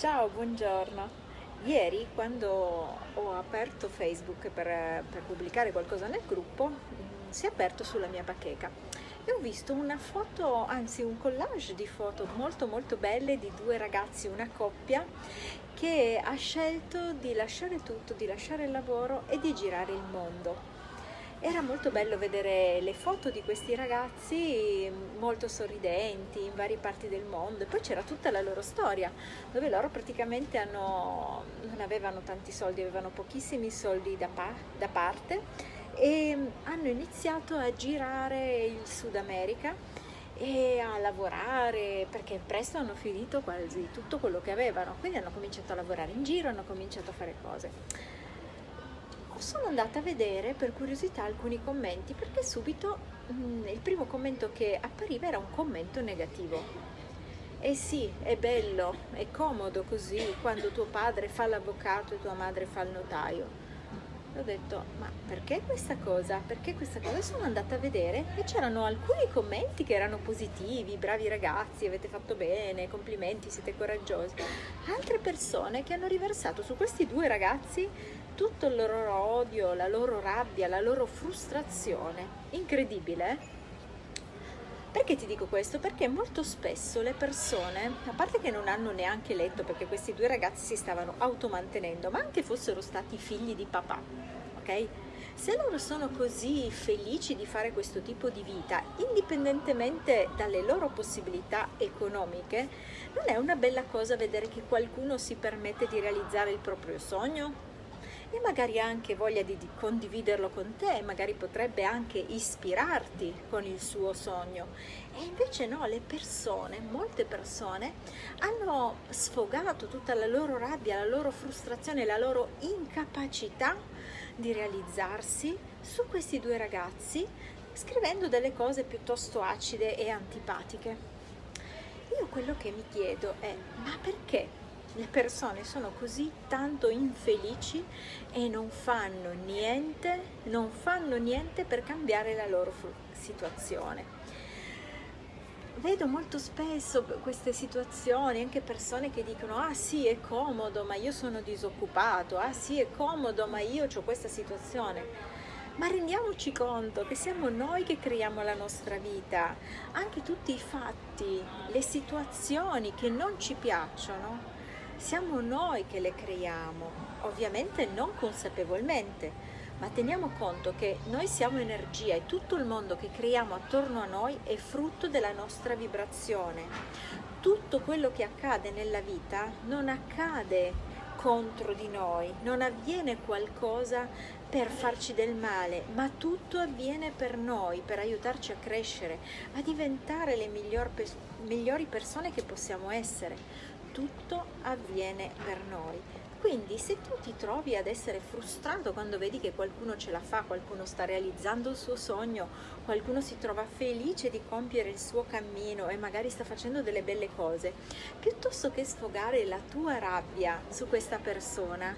Ciao, buongiorno. Ieri quando ho aperto Facebook per, per pubblicare qualcosa nel gruppo, mm, si è aperto sulla mia bacheca e ho visto una foto, anzi un collage di foto molto molto belle di due ragazzi, una coppia che ha scelto di lasciare tutto, di lasciare il lavoro e di girare il mondo. Era molto bello vedere le foto di questi ragazzi molto sorridenti in varie parti del mondo e poi c'era tutta la loro storia dove loro praticamente hanno, non avevano tanti soldi, avevano pochissimi soldi da, pa da parte e hanno iniziato a girare il Sud America e a lavorare perché presto hanno finito quasi tutto quello che avevano, quindi hanno cominciato a lavorare in giro, hanno cominciato a fare cose sono andata a vedere per curiosità alcuni commenti perché subito mh, mm, il primo commento che appariva era un commento negativo. E sì, è bello, è comodo così quando tuo padre fa l'avvocato e tua madre fa il notaio. ho detto, ma perché questa cosa? Perché questa cosa? Sono andata a vedere e c'erano alcuni commenti che erano positivi, bravi ragazzi, avete fatto bene, complimenti, siete coraggiosi. Altre persone che hanno riversato su questi due ragazzi tutto il loro odio, la loro rabbia, la loro frustrazione. Incredibile? Eh? Perché ti dico questo? Perché molto spesso le persone, a parte che non hanno neanche letto, perché questi due ragazzi si stavano automantenendo, ma anche fossero stati figli di papà, ok? Se loro sono così felici di fare questo tipo di vita, indipendentemente dalle loro possibilità economiche, non è una bella cosa vedere che qualcuno si permette di realizzare il proprio sogno? E magari anche voglia di, di condividerlo con te, magari potrebbe anche ispirarti con il suo sogno. E invece no, le persone, molte persone, hanno sfogato tutta la loro rabbia, la loro frustrazione, la loro incapacità di realizzarsi su questi due ragazzi scrivendo delle cose piuttosto acide e antipatiche. Io quello che mi chiedo è, ma perché le persone sono così tanto infelici e non fanno niente, non fanno niente per cambiare la loro situazione. Vedo molto spesso queste situazioni, anche persone che dicono ah sì è comodo ma io sono disoccupato, ah sì è comodo ma io ho questa situazione. Ma rendiamoci conto che siamo noi che creiamo la nostra vita, anche tutti i fatti, le situazioni che non ci piacciono, siamo noi che le creiamo, ovviamente non consapevolmente, ma teniamo conto che noi siamo energia e tutto il mondo che creiamo attorno a noi è frutto della nostra vibrazione. Tutto quello che accade nella vita non accade contro di noi, non avviene qualcosa per farci del male, ma tutto avviene per noi, per aiutarci a crescere, a diventare le miglior migliori persone che possiamo essere tutto avviene per noi. Quindi se tu ti trovi ad essere frustrato quando vedi che qualcuno ce la fa, qualcuno sta realizzando il suo sogno, qualcuno si trova felice di compiere il suo cammino e magari sta facendo delle belle cose, piuttosto che sfogare la tua rabbia su questa persona,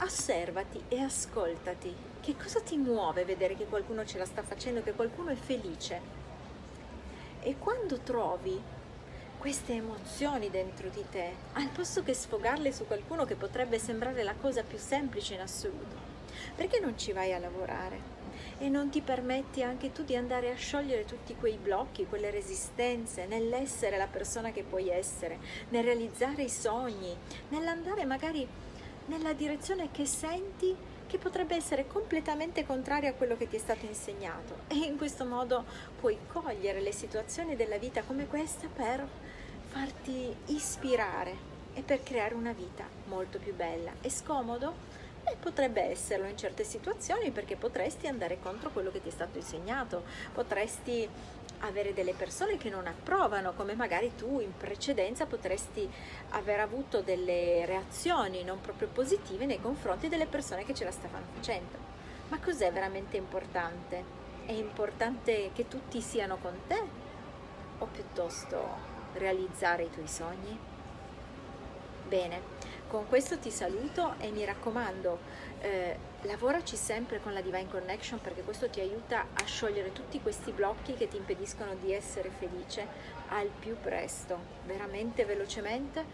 osservati e ascoltati. Che cosa ti muove vedere che qualcuno ce la sta facendo, che qualcuno è felice? E quando trovi queste emozioni dentro di te, al posto che sfogarle su qualcuno che potrebbe sembrare la cosa più semplice in assoluto. Perché non ci vai a lavorare? E non ti permetti anche tu di andare a sciogliere tutti quei blocchi, quelle resistenze, nell'essere la persona che puoi essere, nel realizzare i sogni, nell'andare magari nella direzione che senti che potrebbe essere completamente contraria a quello che ti è stato insegnato e in questo modo puoi cogliere le situazioni della vita come questa per farti ispirare e per creare una vita molto più bella. È scomodo? E potrebbe esserlo in certe situazioni perché potresti andare contro quello che ti è stato insegnato, potresti avere delle persone che non approvano, come magari tu in precedenza potresti aver avuto delle reazioni non proprio positive nei confronti delle persone che ce la stavano facendo. Ma cos'è veramente importante? È importante che tutti siano con te o piuttosto realizzare i tuoi sogni? Bene, con questo ti saluto e mi raccomando, eh, lavoraci sempre con la Divine Connection perché questo ti aiuta a sciogliere tutti questi blocchi che ti impediscono di essere felice al più presto, veramente velocemente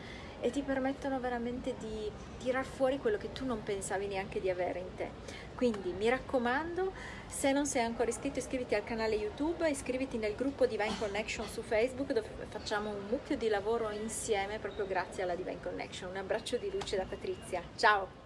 e ti permettono veramente di tirar fuori quello che tu non pensavi neanche di avere in te. Quindi mi raccomando, se non sei ancora iscritto iscriviti al canale YouTube, iscriviti nel gruppo Divine Connection su Facebook dove facciamo un mucchio di lavoro insieme proprio grazie alla Divine Connection. Un abbraccio di luce da Patrizia. Ciao!